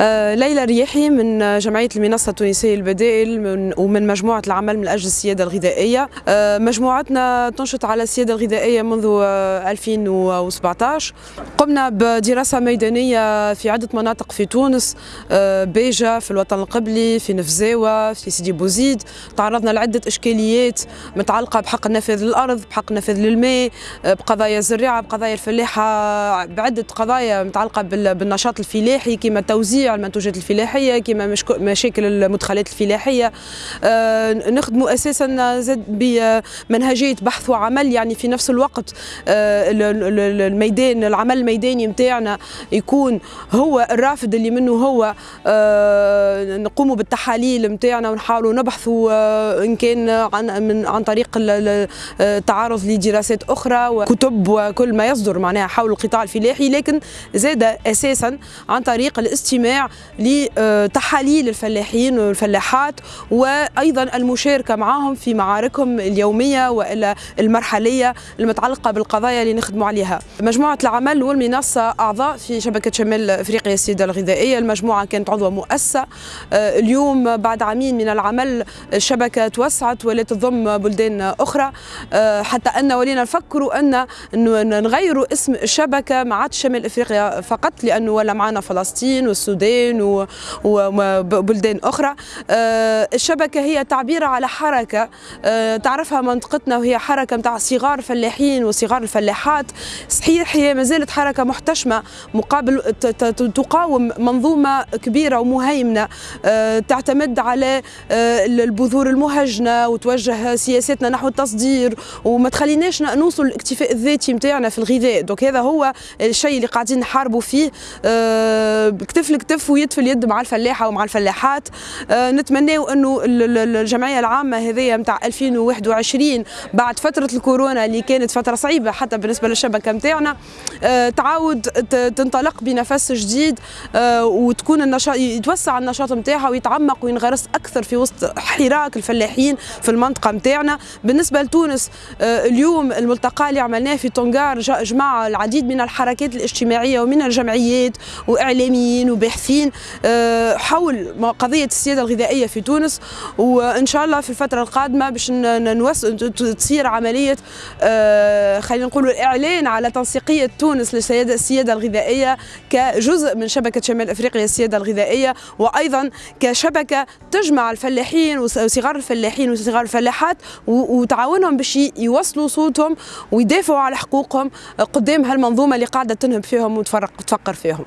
آه، ليلى رياحي من جمعية المنصة التونسية للبدائل من ومن مجموعة العمل من أجل السيادة الغذائية. آه، مجموعتنا تنشط على السيادة الغذائية منذ 2017 آه، قمنا بدراسة ميدانية في عدة مناطق في تونس بيجا في الوطن القبلي في نفزاوة في سيدي بوزيد. تعرضنا لعدة إشكاليات متعلقة بحق النفاذ للأرض بحق النفاذ للماء بقضايا الزراعة بقضايا الفلاحة بعدة قضايا متعلقة بالنشاط الفلاحي كما توزيع توزيع المنتوجات الفلاحية كما مشاكل المدخلات الفلاحية. آه، نخدموا أساسا زاد بمنهجيه بحث وعمل يعني في نفس الوقت آه، الميدان العمل الميداني نتاعنا يكون هو الرافد اللي منه هو آه، نقوموا بالتحاليل نتاعنا ونحاولوا نبحثوا إن كان عن من عن طريق التعرض لدراسات أخرى وكتب وكل ما يصدر معناها حول القطاع الفلاحي. لكن زاد أساسا عن طريق الاستماع لتحاليل الفلاحين والفلاحات وأيضا المشاركة معهم في معاركهم اليومية والا المرحلية المتعلقة بالقضايا اللي نخدموا عليها. مجموعة العمل والمنصة أعضاء في شبكة شمال أفريقيا السيدة الغذائية، المجموعة كانت عضوه مؤسسة. اليوم بعد عامين من العمل الشبكة توسعت ولات تضم بلدان أخرى. حتى أن ولينا نفكروا أن نغيروا اسم الشبكة ما عادش شمال أفريقيا فقط لأنه ولا معنا فلسطين والسودان السودان وبلدان أخرى. آه، الشبكة هي تعبير على حركة. آه، تعرفها منطقتنا وهي حركة متاع صغار الفلاحين وصغار الفلاحات. صحيح هي ما زالت حركة محتشمة مقابل تقاوم منظومة كبيرة ومهيمنة. آه، تعتمد على البذور المهجنة وتوجه سياساتنا نحو التصدير. وما تخليناش نوصل للاكتفاء الذاتي نتاعنا في الغذاء. دوك هذا هو الشيء اللي قاعدين نحاربوا فيه. كتف كتف ويد في اليد مع الفلاحة ومع الفلاحات. آه نتمناو إنه الجمعية العامة هذه نتاع 2021 بعد فترة الكورونا اللي كانت فترة صعيبة حتى بالنسبة للشبكة نتاعنا آه تعاود تنطلق بنفس جديد آه وتكون النشاط يتوسع النشاط نتاعها ويتعمق وينغرس أكثر في وسط حراك الفلاحين في المنطقة نتاعنا بالنسبة لتونس اليوم الملتقى اللي عملناه في طنجار جمع العديد من الحركات الاجتماعية ومن الجمعيات وإعلاميين وباحثين باحثين آه، حول قضية السيادة الغذائية في تونس. وإن شاء الله في الفترة القادمة باش تصير عملية آه، خلينا نقولوا الإعلان على تنسيقية تونس للسياده السيادة الغذائية كجزء من شبكة شمال أفريقيا السيادة الغذائية. وأيضا كشبكة تجمع الفلاحين وصغار الفلاحين وصغار الفلاحات وتعاونهم باش يوصلوا صوتهم ويدافعوا على حقوقهم قدام هالمنظومة اللي قاعدة تنهب فيهم وتفرق وتفقر فيهم.